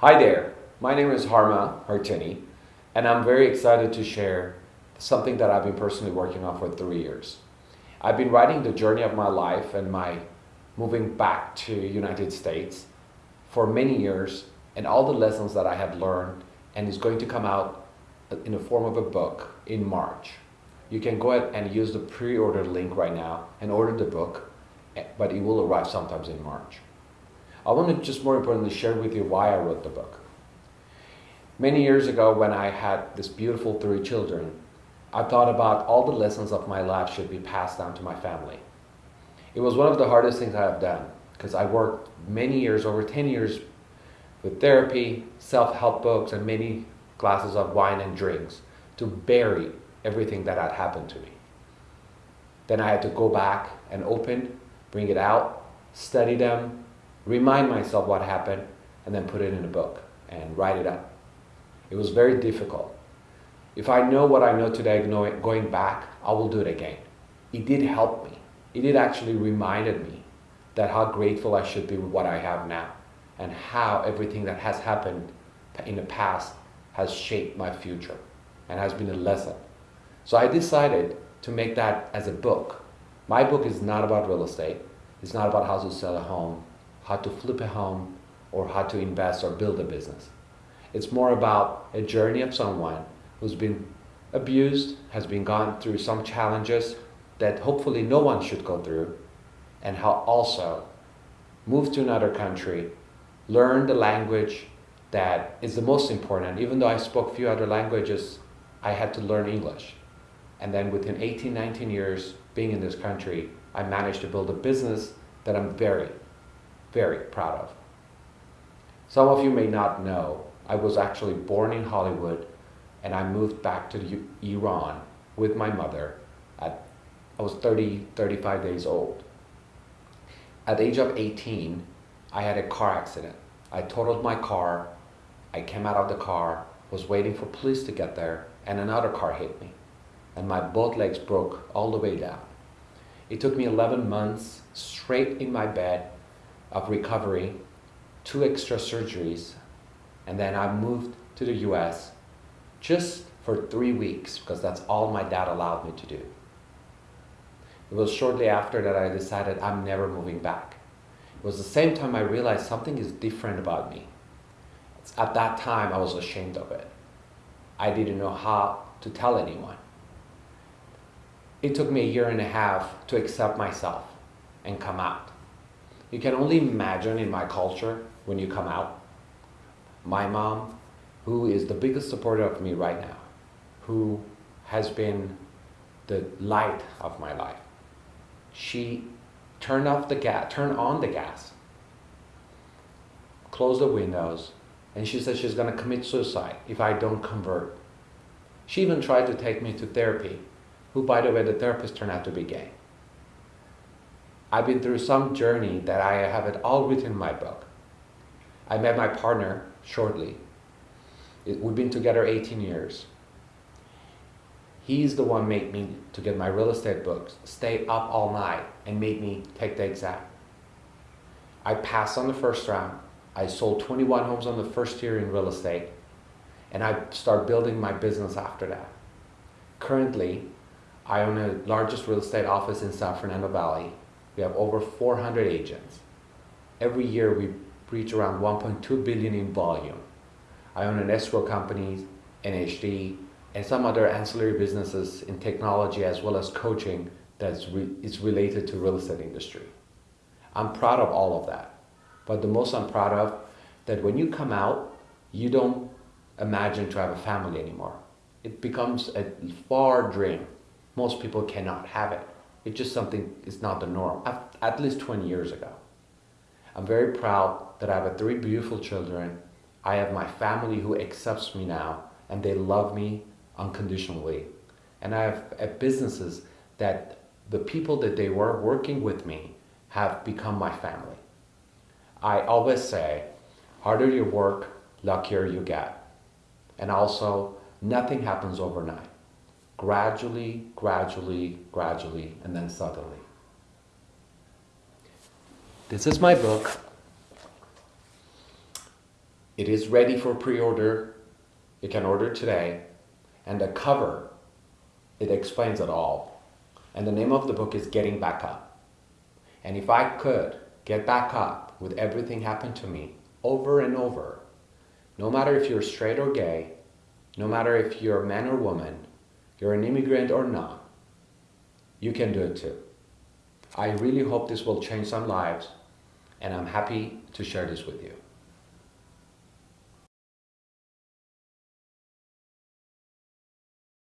Hi there, my name is Harma Hartini, and I'm very excited to share something that I've been personally working on for three years. I've been writing the journey of my life and my moving back to United States for many years and all the lessons that I have learned and is going to come out in the form of a book in March. You can go ahead and use the pre-order link right now and order the book, but it will arrive sometimes in March. I want to just more importantly share with you why I wrote the book. Many years ago when I had this beautiful three children, I thought about all the lessons of my life should be passed down to my family. It was one of the hardest things I have done because I worked many years, over 10 years, with therapy, self-help books, and many glasses of wine and drinks to bury everything that had happened to me. Then I had to go back and open, bring it out, study them, remind myself what happened, and then put it in a book and write it up. It was very difficult. If I know what I know today going back, I will do it again. It did help me. It did actually reminded me that how grateful I should be with what I have now and how everything that has happened in the past has shaped my future and has been a lesson. So I decided to make that as a book. My book is not about real estate. It's not about how to sell a home, how to flip a home, or how to invest or build a business. It's more about a journey of someone who's been abused, has been gone through some challenges that hopefully no one should go through, and how also move to another country, learn the language, that is the most important. Even though I spoke a few other languages, I had to learn English. And then within 18, 19 years being in this country, I managed to build a business that I'm very, very proud of. Some of you may not know, I was actually born in Hollywood and I moved back to Iran with my mother at, I was 30, 35 days old. At the age of 18, I had a car accident. I totaled my car I came out of the car, was waiting for police to get there, and another car hit me. And my both legs broke all the way down. It took me 11 months straight in my bed of recovery, two extra surgeries, and then I moved to the US just for three weeks because that's all my dad allowed me to do. It was shortly after that I decided I'm never moving back. It was the same time I realized something is different about me. At that time, I was ashamed of it. I didn't know how to tell anyone. It took me a year and a half to accept myself and come out. You can only imagine in my culture when you come out. My mom, who is the biggest supporter of me right now, who has been the light of my life. She turned off the gas, turned on the gas, closed the windows, and she said she's going to commit suicide if I don't convert. She even tried to take me to therapy, who by the way, the therapist turned out to be gay. I've been through some journey that I have it all written in my book. I met my partner shortly. We've been together 18 years. He's the one made me to get my real estate books, stay up all night, and made me take the exam. I passed on the first round. I sold 21 homes on the first year in real estate and I start building my business after that. Currently, I own the largest real estate office in San Fernando Valley. We have over 400 agents. Every year we reach around 1.2 billion in volume. I own an escrow company, NHD, and some other ancillary businesses in technology as well as coaching that re is related to real estate industry. I'm proud of all of that. But the most I'm proud of, that when you come out, you don't imagine to have a family anymore. It becomes a far dream. Most people cannot have it. It's just something, it's not the norm, at least 20 years ago. I'm very proud that I have three beautiful children. I have my family who accepts me now and they love me unconditionally. And I have businesses that the people that they were working with me have become my family. I always say, harder you work, luckier you get. And also, nothing happens overnight. Gradually, gradually, gradually, and then suddenly. This is my book. It is ready for pre-order. You can order today. And the cover, it explains it all. And the name of the book is Getting Back Up. And if I could get back up with everything happened to me over and over, no matter if you're straight or gay, no matter if you're a man or woman, you're an immigrant or not, you can do it too. I really hope this will change some lives, and I'm happy to share this with you.